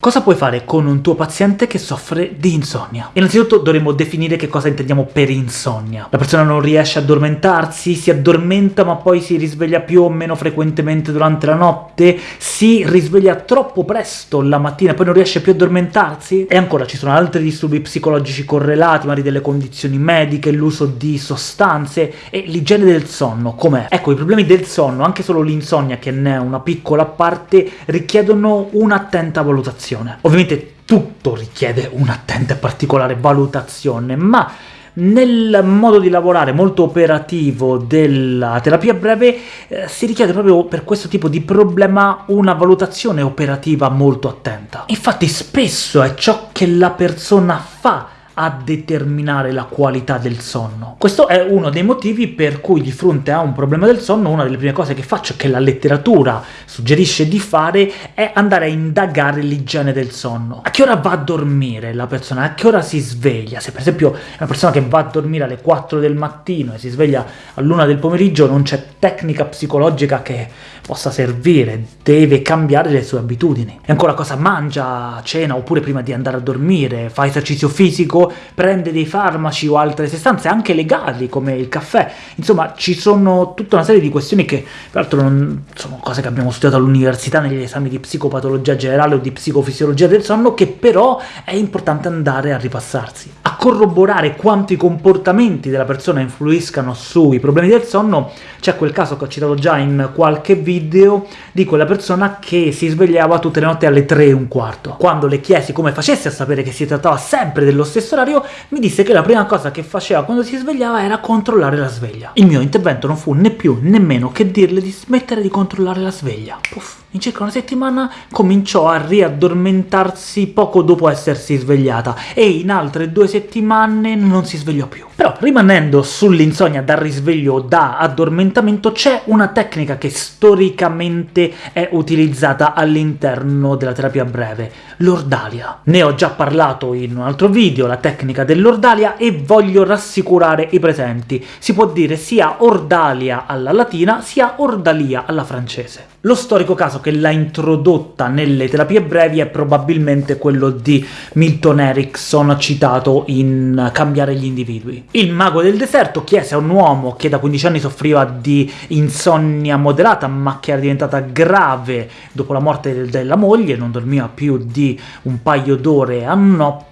Cosa puoi fare con un tuo paziente che soffre di insonnia? Innanzitutto dovremmo definire che cosa intendiamo per insonnia. La persona non riesce a addormentarsi, si addormenta ma poi si risveglia più o meno frequentemente durante la notte, si risveglia troppo presto la mattina e poi non riesce più a addormentarsi? E ancora ci sono altri disturbi psicologici correlati, magari delle condizioni mediche, l'uso di sostanze e l'igiene del sonno, com'è? Ecco, i problemi del sonno, anche solo l'insonnia che ne è una piccola parte, richiedono un'attenta valutazione valutazione. Ovviamente tutto richiede un'attenta e particolare valutazione, ma nel modo di lavorare molto operativo della terapia breve eh, si richiede proprio per questo tipo di problema una valutazione operativa molto attenta. Infatti spesso è ciò che la persona fa a determinare la qualità del sonno. Questo è uno dei motivi per cui di fronte a un problema del sonno una delle prime cose che faccio, che la letteratura suggerisce di fare, è andare a indagare l'igiene del sonno. A che ora va a dormire la persona? A che ora si sveglia? Se per esempio è una persona che va a dormire alle 4 del mattino e si sveglia all'una del pomeriggio, non c'è tecnica psicologica che possa servire, deve cambiare le sue abitudini. E ancora cosa mangia a cena oppure prima di andare a dormire, fa esercizio fisico, prende dei farmaci o altre sostanze anche legali come il caffè. Insomma, ci sono tutta una serie di questioni che peraltro non sono cose che abbiamo studiato all'università negli esami di psicopatologia generale o di psicofisiologia del sonno, che però è importante andare a ripassarsi. Corroborare quanto i comportamenti della persona influiscano sui problemi del sonno, c'è quel caso che ho citato già in qualche video di quella persona che si svegliava tutte le notti alle 3 e un quarto. Quando le chiesi come facesse a sapere che si trattava sempre dello stesso orario, mi disse che la prima cosa che faceva quando si svegliava era controllare la sveglia. Il mio intervento non fu né più né meno che dirle di smettere di controllare la sveglia. Puff. In circa una settimana cominciò a riaddormentarsi poco dopo essersi svegliata, e in altre due settimane non si svegliò più. Però, rimanendo sull'insonnia da risveglio o da addormentamento, c'è una tecnica che storicamente è utilizzata all'interno della terapia breve, l'ordalia. Ne ho già parlato in un altro video, la tecnica dell'ordalia, e voglio rassicurare i presenti. Si può dire sia ordalia alla latina, sia ordalia alla francese. Lo storico caso che l'ha introdotta nelle terapie brevi è probabilmente quello di Milton Erickson, citato in Cambiare gli individui. Il mago del deserto chiese a un uomo che da 15 anni soffriva di insonnia moderata, ma che era diventata grave dopo la morte della moglie, non dormiva più di un paio d'ore a notte,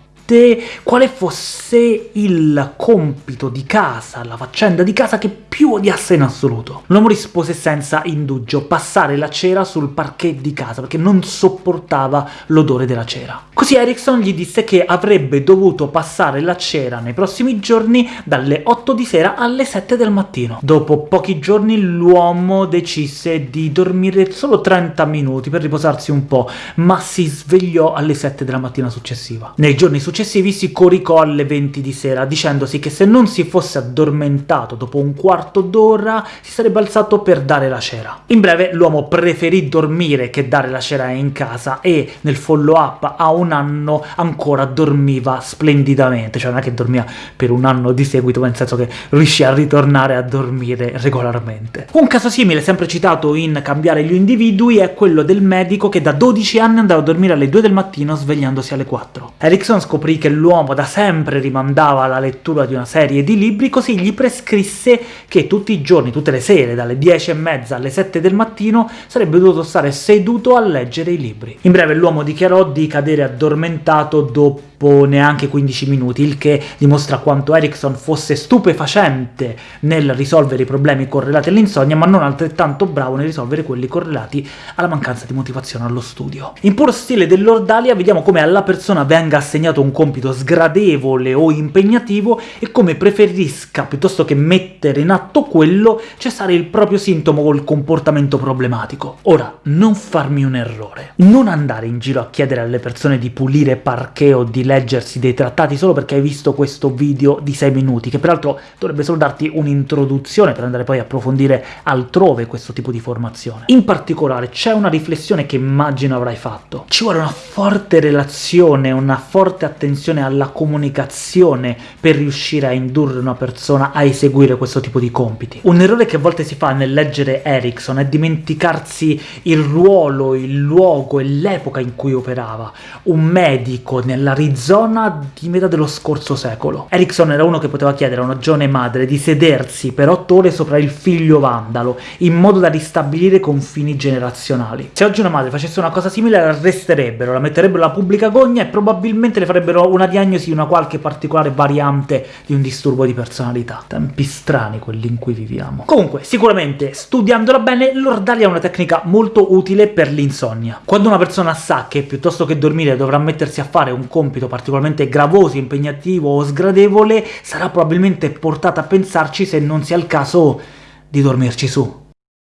quale fosse il compito di casa, la faccenda di casa che più odiasse in assoluto. L'uomo rispose senza indugio, passare la cera sul parquet di casa, perché non sopportava l'odore della cera. Così Erickson gli disse che avrebbe dovuto passare la cera nei prossimi giorni dalle 8 di sera alle 7 del mattino. Dopo pochi giorni l'uomo decise di dormire solo 30 minuti per riposarsi un po', ma si svegliò alle 7 della mattina successiva. Nei giorni successivi successivi si coricò alle 20 di sera, dicendosi che se non si fosse addormentato dopo un quarto d'ora si sarebbe alzato per dare la cera. In breve, l'uomo preferì dormire che dare la cera in casa e nel follow-up a un anno ancora dormiva splendidamente, cioè non è che dormia per un anno di seguito, ma nel senso che riuscì a ritornare a dormire regolarmente. Un caso simile, sempre citato in Cambiare gli individui, è quello del medico che da 12 anni andava a dormire alle 2 del mattino svegliandosi alle 4. Erickson scoprì scoprì che l'uomo da sempre rimandava la lettura di una serie di libri, così gli prescrisse che tutti i giorni, tutte le sere, dalle 10 e mezza alle 7 del mattino, sarebbe dovuto stare seduto a leggere i libri. In breve l'uomo dichiarò di cadere addormentato dopo dopo neanche 15 minuti, il che dimostra quanto Erickson fosse stupefacente nel risolvere i problemi correlati all'insonnia, ma non altrettanto bravo nel risolvere quelli correlati alla mancanza di motivazione allo studio. In puro stile dell'Ordalia vediamo come alla persona venga assegnato un compito sgradevole o impegnativo e come preferisca, piuttosto che mettere in atto quello, cessare il proprio sintomo o il comportamento problematico. Ora, non farmi un errore. Non andare in giro a chiedere alle persone di pulire parquet o di leggersi dei trattati solo perché hai visto questo video di 6 minuti, che peraltro dovrebbe solo darti un'introduzione per andare poi a approfondire altrove questo tipo di formazione. In particolare c'è una riflessione che immagino avrai fatto. Ci vuole una forte relazione, una forte attenzione attenzione alla comunicazione per riuscire a indurre una persona a eseguire questo tipo di compiti. Un errore che a volte si fa nel leggere Erickson è dimenticarsi il ruolo, il luogo e l'epoca in cui operava. Un medico nell'Arizona di metà dello scorso secolo. Erickson era uno che poteva chiedere a una giovane madre di sedersi per otto ore sopra il figlio vandalo, in modo da ristabilire confini generazionali. Se oggi una madre facesse una cosa simile la arresterebbero, la metterebbero alla pubblica gogna e probabilmente le farebbero una diagnosi di una qualche particolare variante di un disturbo di personalità. Tempi strani quelli in cui viviamo. Comunque, sicuramente, studiandola bene, l'ordalia è una tecnica molto utile per l'insonnia. Quando una persona sa che piuttosto che dormire dovrà mettersi a fare un compito particolarmente gravoso, impegnativo o sgradevole, sarà probabilmente portata a pensarci se non sia il caso di dormirci su.